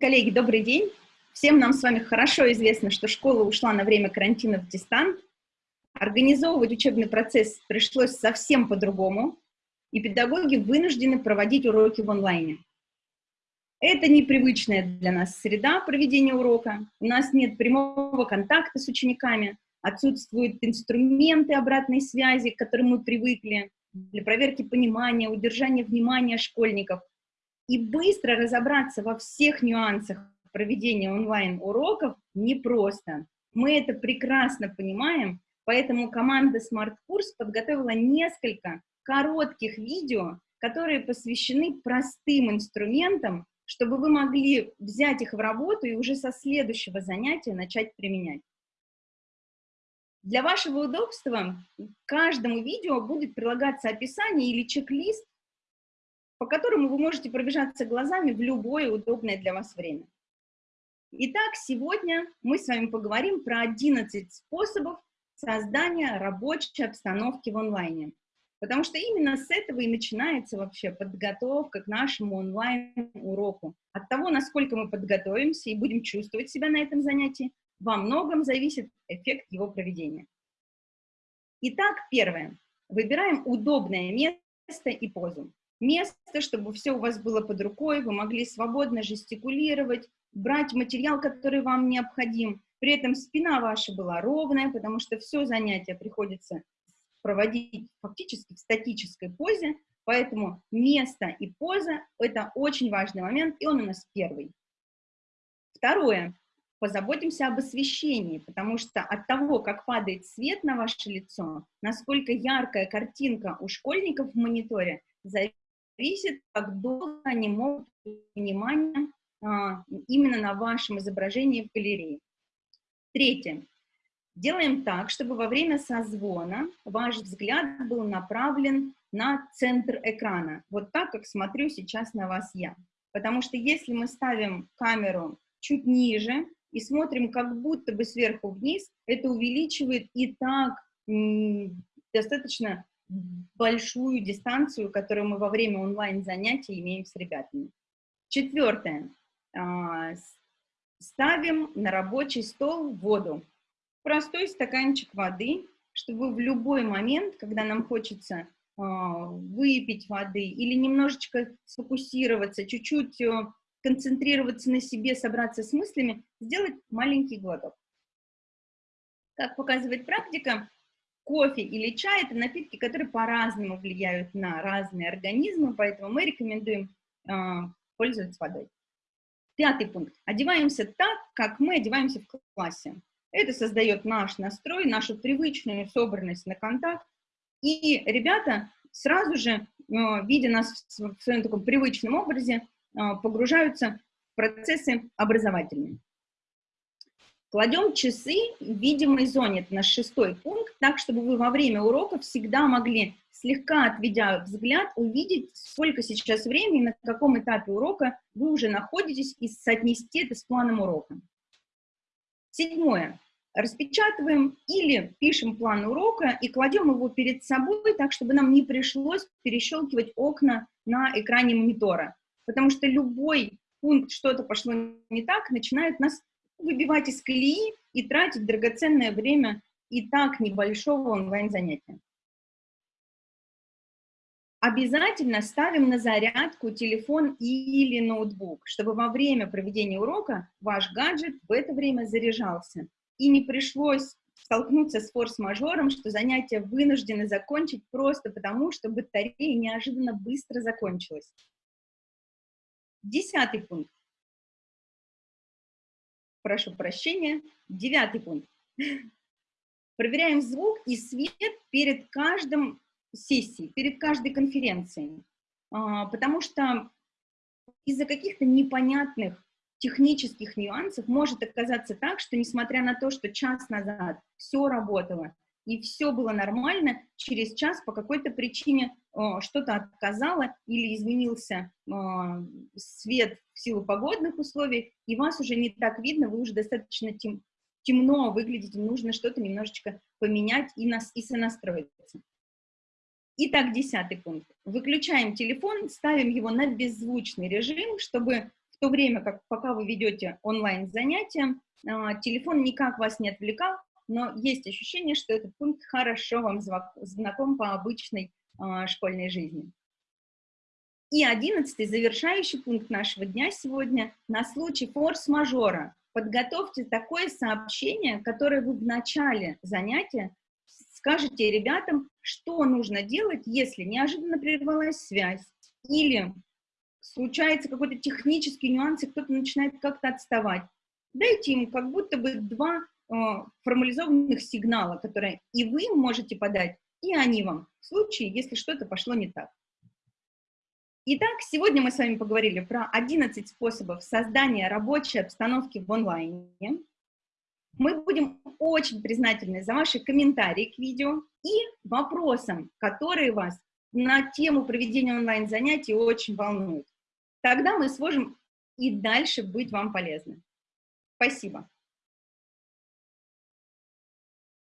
Коллеги, добрый день. Всем нам с вами хорошо известно, что школа ушла на время карантина в дистант. Организовывать учебный процесс пришлось совсем по-другому, и педагоги вынуждены проводить уроки в онлайне. Это непривычная для нас среда проведения урока. У нас нет прямого контакта с учениками, отсутствуют инструменты обратной связи, к которым мы привыкли, для проверки понимания, удержания внимания школьников. И быстро разобраться во всех нюансах проведения онлайн-уроков непросто. Мы это прекрасно понимаем, поэтому команда Smart Курс подготовила несколько коротких видео, которые посвящены простым инструментам, чтобы вы могли взять их в работу и уже со следующего занятия начать применять. Для вашего удобства к каждому видео будет прилагаться описание или чек-лист, по которому вы можете пробежаться глазами в любое удобное для вас время. Итак, сегодня мы с вами поговорим про 11 способов создания рабочей обстановки в онлайне. Потому что именно с этого и начинается вообще подготовка к нашему онлайн-уроку. От того, насколько мы подготовимся и будем чувствовать себя на этом занятии, во многом зависит эффект его проведения. Итак, первое. Выбираем удобное место и позу. Место, чтобы все у вас было под рукой, вы могли свободно жестикулировать, брать материал, который вам необходим. При этом спина ваша была ровная, потому что все занятие приходится проводить фактически в статической позе, поэтому место и поза – это очень важный момент, и он у нас первый. Второе. Позаботимся об освещении, потому что от того, как падает свет на ваше лицо, насколько яркая картинка у школьников в мониторе, зависит, как долго они могут внимание а, именно на вашем изображении в галерее. Третье. Делаем так, чтобы во время созвона ваш взгляд был направлен на центр экрана, вот так, как смотрю сейчас на вас я. Потому что если мы ставим камеру чуть ниже и смотрим как будто бы сверху вниз, это увеличивает и так достаточно большую дистанцию, которую мы во время онлайн-занятий имеем с ребятами. Четвертое. А, ставим на рабочий стол воду. Простой стаканчик воды, чтобы в любой момент, когда нам хочется а, выпить воды или немножечко сфокусироваться, чуть-чуть э, концентрироваться на себе, собраться с мыслями, сделать маленький глоток. Как показывает практика, кофе или чай – это напитки, которые по-разному влияют на разные организмы, поэтому мы рекомендуем э, пользоваться водой. Пятый пункт. Одеваемся так, как мы одеваемся в классе. Это создает наш настрой, нашу привычную собранность на контакт. И ребята сразу же, э, видя нас в своем таком привычном образе, э, погружаются в процессы образовательные. Кладем часы в видимой зоне, это наш шестой пункт, так, чтобы вы во время урока всегда могли слегка отведя взгляд, увидеть, сколько сейчас времени, на каком этапе урока вы уже находитесь, и соотнести это с планом урока. Седьмое. Распечатываем или пишем план урока и кладем его перед собой, так, чтобы нам не пришлось перещелкивать окна на экране монитора. Потому что любой пункт, что-то пошло не так, начинает нас выбивать из колеи и тратить драгоценное время и так небольшого онлайн-занятия. Обязательно ставим на зарядку телефон или ноутбук, чтобы во время проведения урока ваш гаджет в это время заряжался. И не пришлось столкнуться с форс-мажором, что занятие вынуждены закончить просто потому, что батарея неожиданно быстро закончилась. Десятый пункт. Прошу прощения. Девятый пункт. Проверяем звук и свет перед каждым сессий, перед каждой конференцией, а, потому что из-за каких-то непонятных технических нюансов может оказаться так, что несмотря на то, что час назад все работало и все было нормально, через час по какой-то причине что-то отказало или изменился а, свет в силу погодных условий, и вас уже не так видно, вы уже достаточно тем, темно выглядите, нужно что-то немножечко поменять и, нас, и сонастроиться. Итак, десятый пункт. Выключаем телефон, ставим его на беззвучный режим, чтобы в то время как пока вы ведете онлайн-занятия, а, телефон никак вас не отвлекал, но есть ощущение, что этот пункт хорошо вам знаком по обычной школьной жизни. И одиннадцатый, завершающий пункт нашего дня сегодня, на случай форс-мажора. Подготовьте такое сообщение, которое вы в начале занятия скажете ребятам, что нужно делать, если неожиданно прервалась связь, или случается какой-то технический нюанс, и кто-то начинает как-то отставать. Дайте им как будто бы два э, формализованных сигнала, которые и вы можете подать, и они вам, случае, если что-то пошло не так. Итак, сегодня мы с вами поговорили про 11 способов создания рабочей обстановки в онлайне. Мы будем очень признательны за ваши комментарии к видео и вопросам, которые вас на тему проведения онлайн-занятий очень волнуют. Тогда мы сможем и дальше быть вам полезны. Спасибо.